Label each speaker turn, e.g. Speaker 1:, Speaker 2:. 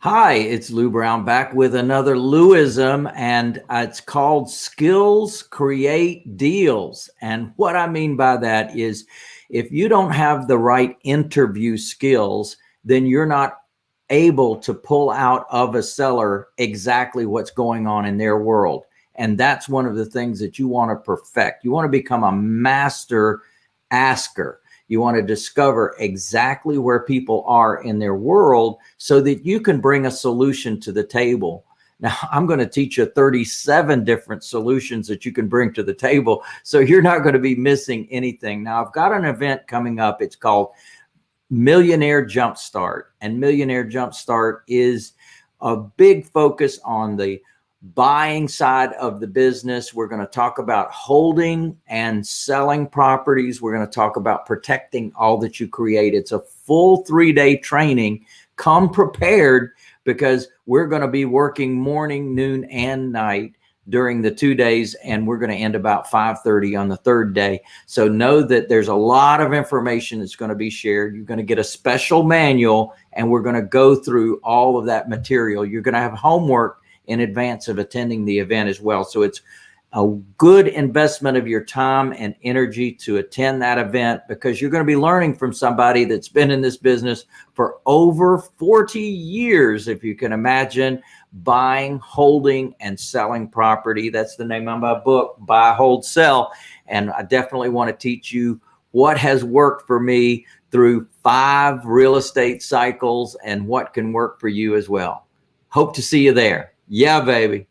Speaker 1: Hi, it's Lou Brown back with another Louism, and it's called Skills Create Deals. And what I mean by that is if you don't have the right interview skills, then you're not able to pull out of a seller exactly what's going on in their world. And that's one of the things that you want to perfect. You want to become a master asker. You want to discover exactly where people are in their world so that you can bring a solution to the table. Now, I'm going to teach you 37 different solutions that you can bring to the table. So you're not going to be missing anything. Now, I've got an event coming up. It's called Millionaire Jumpstart. And Millionaire Jumpstart is a big focus on the buying side of the business. We're going to talk about holding and selling properties. We're going to talk about protecting all that you create. It's a full three day training. Come prepared because we're going to be working morning, noon, and night during the two days and we're going to end about 5:30 on the third day so know that there's a lot of information that's going to be shared you're going to get a special manual and we're going to go through all of that material you're going to have homework in advance of attending the event as well. So it's a good investment of your time and energy to attend that event because you're going to be learning from somebody that's been in this business for over 40 years, if you can imagine buying, holding, and selling property. That's the name of my book, Buy, Hold, Sell. And I definitely want to teach you what has worked for me through five real estate cycles and what can work for you as well. Hope to see you there. Yeah, baby.